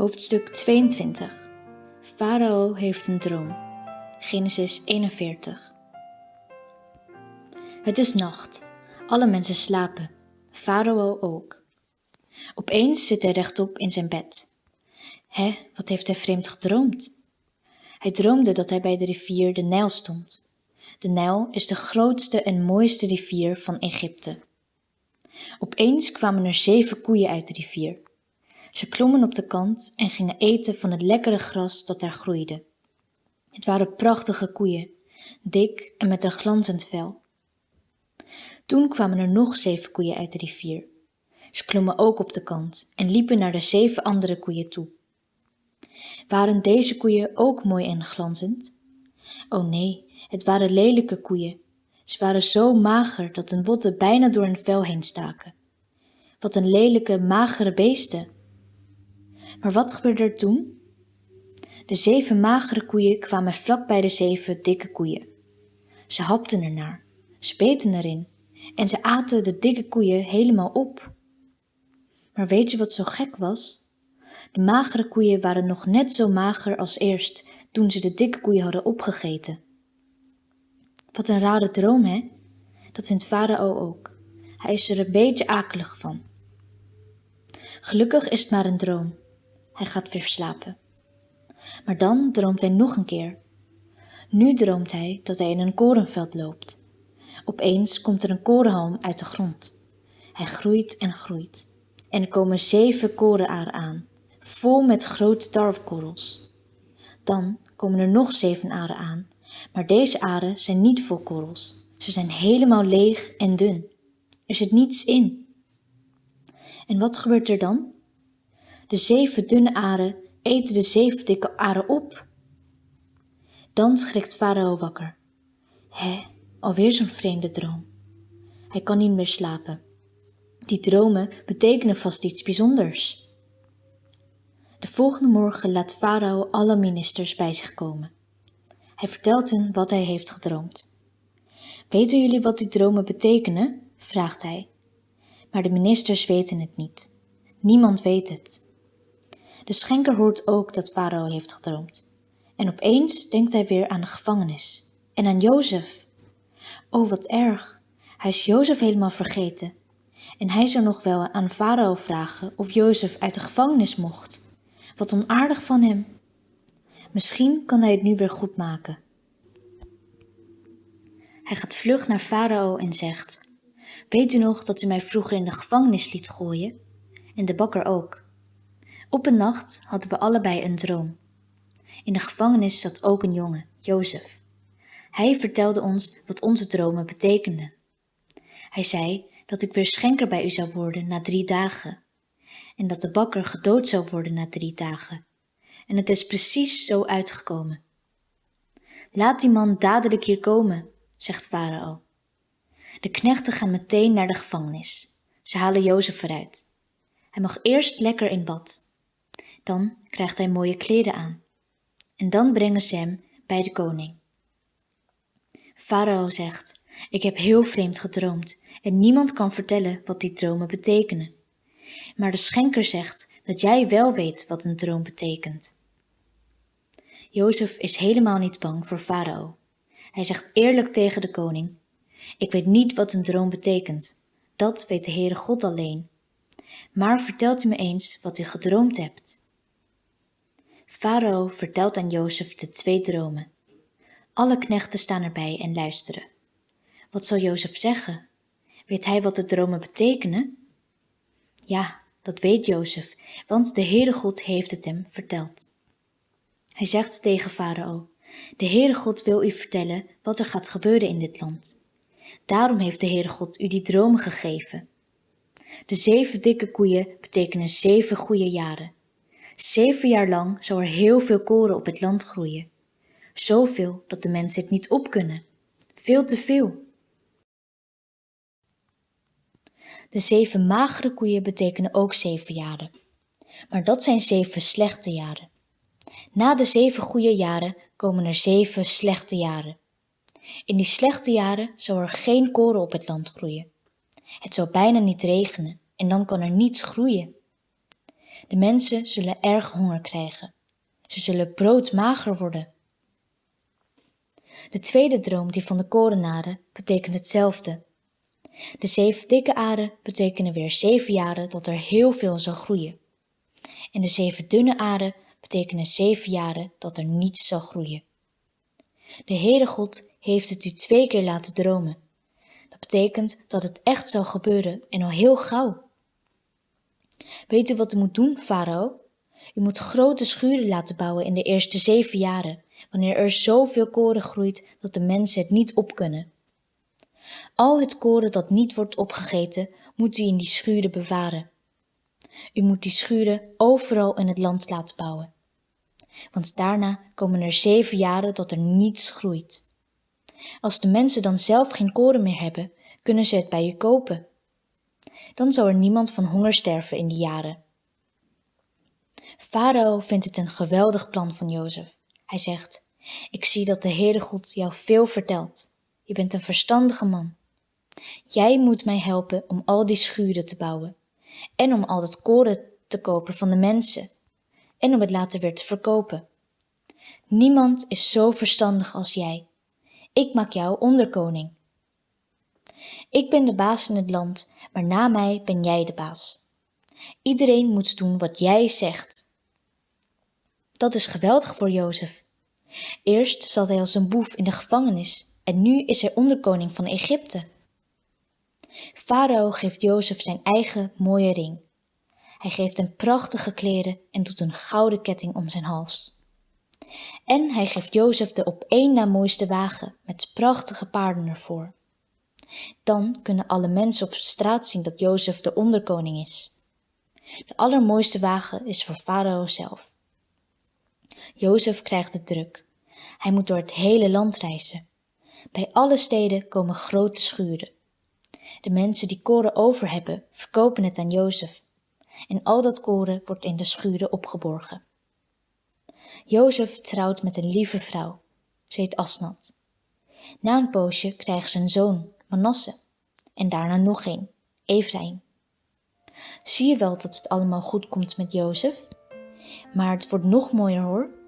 Hoofdstuk 22 Farao heeft een droom. Genesis 41 Het is nacht. Alle mensen slapen. Farao ook. Opeens zit hij rechtop in zijn bed. Hé, wat heeft hij vreemd gedroomd? Hij droomde dat hij bij de rivier de Nijl stond. De Nijl is de grootste en mooiste rivier van Egypte. Opeens kwamen er zeven koeien uit de rivier. Ze klommen op de kant en gingen eten van het lekkere gras dat daar groeide. Het waren prachtige koeien, dik en met een glanzend vel. Toen kwamen er nog zeven koeien uit de rivier. Ze klommen ook op de kant en liepen naar de zeven andere koeien toe. Waren deze koeien ook mooi en glanzend? Oh nee, het waren lelijke koeien. Ze waren zo mager dat hun botten bijna door hun vel heen staken. Wat een lelijke, magere beesten! Maar wat gebeurde er toen? De zeven magere koeien kwamen vlak bij de zeven dikke koeien. Ze hapten ernaar, ze beten erin en ze aten de dikke koeien helemaal op. Maar weet je wat zo gek was? De magere koeien waren nog net zo mager als eerst toen ze de dikke koeien hadden opgegeten. Wat een rare droom, hè? Dat vindt Farao ook. Hij is er een beetje akelig van. Gelukkig is het maar een droom. Hij gaat weer slapen. Maar dan droomt hij nog een keer. Nu droomt hij dat hij in een korenveld loopt. Opeens komt er een korenhalm uit de grond. Hij groeit en groeit. En er komen zeven korenaren aan, vol met grote tarwekorrels. Dan komen er nog zeven aren aan, maar deze aren zijn niet vol korrels. Ze zijn helemaal leeg en dun. Er zit niets in. En wat gebeurt er dan? De zeven dunne aren eten de zeven dikke aren op. Dan schrikt Farao wakker. Hé, alweer zo'n vreemde droom. Hij kan niet meer slapen. Die dromen betekenen vast iets bijzonders. De volgende morgen laat Farao alle ministers bij zich komen. Hij vertelt hen wat hij heeft gedroomd. Weten jullie wat die dromen betekenen? vraagt hij. Maar de ministers weten het niet. Niemand weet het. De schenker hoort ook dat Farao heeft gedroomd. En opeens denkt hij weer aan de gevangenis en aan Jozef. Oh, wat erg. Hij is Jozef helemaal vergeten. En hij zou nog wel aan Farao vragen of Jozef uit de gevangenis mocht. Wat onaardig van hem. Misschien kan hij het nu weer goed maken. Hij gaat vlug naar Farao en zegt: Weet u nog dat u mij vroeger in de gevangenis liet gooien? En de bakker ook. Op een nacht hadden we allebei een droom. In de gevangenis zat ook een jongen, Jozef. Hij vertelde ons wat onze dromen betekenden. Hij zei dat ik weer schenker bij u zou worden na drie dagen en dat de bakker gedood zou worden na drie dagen. En het is precies zo uitgekomen. Laat die man dadelijk hier komen, zegt Farao. De knechten gaan meteen naar de gevangenis. Ze halen Jozef eruit. Hij mag eerst lekker in bad. Dan krijgt hij mooie kleren aan. En dan brengen ze hem bij de koning. Farao zegt, ik heb heel vreemd gedroomd en niemand kan vertellen wat die dromen betekenen. Maar de schenker zegt dat jij wel weet wat een droom betekent. Jozef is helemaal niet bang voor Farao. Hij zegt eerlijk tegen de koning, ik weet niet wat een droom betekent. Dat weet de Heere God alleen. Maar vertelt u me eens wat u gedroomd hebt. Farao vertelt aan Jozef de twee dromen. Alle knechten staan erbij en luisteren. Wat zal Jozef zeggen? Weet hij wat de dromen betekenen? Ja, dat weet Jozef, want de Heere God heeft het hem verteld. Hij zegt tegen Farao, de Heere God wil u vertellen wat er gaat gebeuren in dit land. Daarom heeft de Heere God u die dromen gegeven. De zeven dikke koeien betekenen zeven goede jaren. Zeven jaar lang zal er heel veel koren op het land groeien. Zoveel dat de mensen het niet op kunnen. Veel te veel. De zeven magere koeien betekenen ook zeven jaren. Maar dat zijn zeven slechte jaren. Na de zeven goede jaren komen er zeven slechte jaren. In die slechte jaren zal er geen koren op het land groeien. Het zal bijna niet regenen en dan kan er niets groeien. De mensen zullen erg honger krijgen. Ze zullen broodmager worden. De tweede droom, die van de korenaren, betekent hetzelfde. De zeven dikke aren betekenen weer zeven jaren dat er heel veel zal groeien. En de zeven dunne aren betekenen zeven jaren dat er niets zal groeien. De Heere God heeft het u twee keer laten dromen. Dat betekent dat het echt zal gebeuren en al heel gauw. Weet u wat u moet doen, farao? U moet grote schuren laten bouwen in de eerste zeven jaren, wanneer er zoveel koren groeit dat de mensen het niet op kunnen. Al het koren dat niet wordt opgegeten, moet u in die schuren bewaren. U moet die schuren overal in het land laten bouwen. Want daarna komen er zeven jaren dat er niets groeit. Als de mensen dan zelf geen koren meer hebben, kunnen ze het bij u kopen. Dan zal er niemand van honger sterven in die jaren. Farao vindt het een geweldig plan van Jozef. Hij zegt, ik zie dat de Heere God jou veel vertelt. Je bent een verstandige man. Jij moet mij helpen om al die schuren te bouwen en om al dat koren te kopen van de mensen en om het later weer te verkopen. Niemand is zo verstandig als jij. Ik maak jou onderkoning. Ik ben de baas in het land, maar na mij ben jij de baas. Iedereen moet doen wat jij zegt. Dat is geweldig voor Jozef. Eerst zat hij als een boef in de gevangenis en nu is hij onderkoning van Egypte. Farao geeft Jozef zijn eigen mooie ring. Hij geeft hem prachtige kleren en doet een gouden ketting om zijn hals. En hij geeft Jozef de op één na mooiste wagen met prachtige paarden ervoor. Dan kunnen alle mensen op straat zien dat Jozef de onderkoning is. De allermooiste wagen is voor Farao zelf. Jozef krijgt het druk. Hij moet door het hele land reizen. Bij alle steden komen grote schuren. De mensen die koren over hebben, verkopen het aan Jozef. En al dat koren wordt in de schuren opgeborgen. Jozef trouwt met een lieve vrouw. Ze heet Asnat. Na een poosje krijgen ze een zoon, Manasse. En daarna nog een, Ephraim. Zie je wel dat het allemaal goed komt met Jozef? Maar het wordt nog mooier hoor.